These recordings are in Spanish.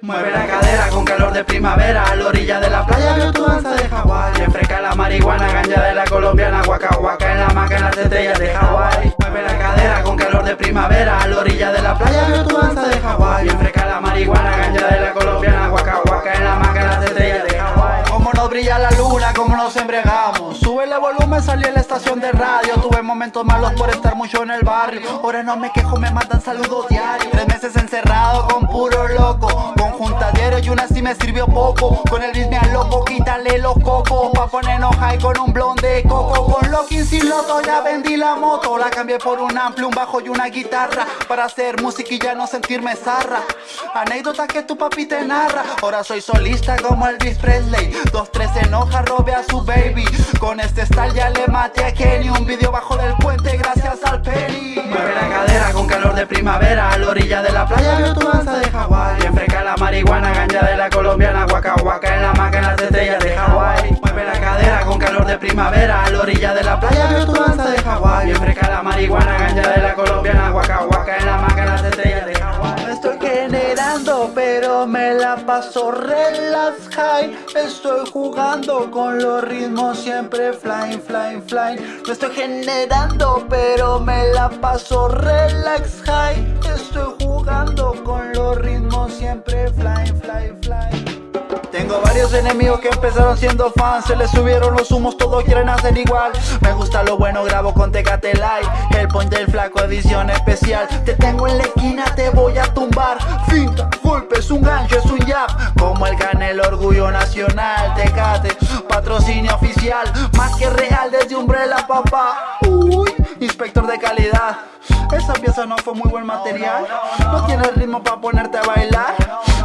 Mueve la cadera con calor de primavera A la orilla de la playa veo tu danza de Hawái. Refresca la marihuana, ganja de la colombiana Waka waka en la maca en las estrellas de Hawái. Mueve la cadera con calor de primavera A la orilla de la playa veo tu danza de Hawái el volumen, salí en la estación de radio. Tuve momentos malos por estar mucho en el barrio. Ahora no me quejo, me mandan saludos diarios. Tres meses encerrado con puro loco juntadero y una me sirvió poco. Con el ritmo al loco, quítale los cocos. Pa' ponernos high con un blonde de coco. Con Loki sin loto ya vendí la moto. La cambié por un amplio, un bajo y una guitarra. Para hacer música y ya no sentirme zarra. Anécdota que tu papi te narra. Ahora soy solista como Elvis Presley. Dos, tres enoja, robe a su baby. Con este style ya le maté a Kenny. Un video bajo del puente gracias al Penny. Mueve la cadera con calor de primavera. A la orilla de la playa veo tu danza de de la colombiana Waka waka en la en las estrellas de Hawái. Mueve la cadera con calor de primavera A la orilla de la playa veo tu danza de Hawái. Bien fresca la marihuana, ganja de la colombiana Waka waka en la en las estrellas de Hawái. Estoy generando pero me la paso relax high. Estoy jugando con los ritmos siempre flying, flying, flying. Me estoy generando pero me la paso relax high varios enemigos que empezaron siendo fans Se les subieron los humos, todos quieren hacer igual. Me gusta lo bueno, grabo con Tecate Light El point del flaco, edición especial. Te tengo en la esquina, te voy a tumbar. Finta, golpes, un gancho, es un jab Como el canel, orgullo nacional Tecate, patrocinio oficial. Más que real desde Umbrella, papá. Uy, inspector de calidad pieza no fue muy buen material. No tiene el ritmo para ponerte a bailar.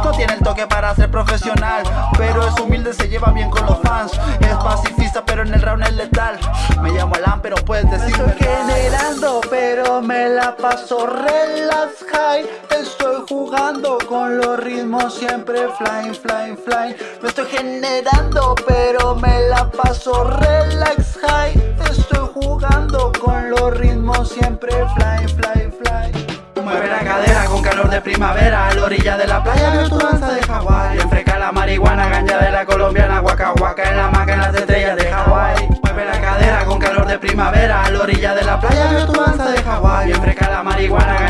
No tiene el toque para ser profesional. Pero es humilde, se lleva bien con los fans. Es pacifista pero en el round es letal. Me llamo Alan pero puedes decirme. Estoy generando pero me la paso relax high. Estoy jugando con los ritmos siempre flying, flying, flying Me estoy generando pero me la paso relax high. Estoy jugando con los ritmos siempre flying, fly, calor de primavera A la orilla de la playa veo tu danza de Hawái. Enfreca la marihuana, ganja de la colombiana Waka waka en la maca en las estrellas de Hawái. Mueve la cadera con calor de primavera A la orilla de la playa veo tu danza de Hawái. Enfreca la marihuana,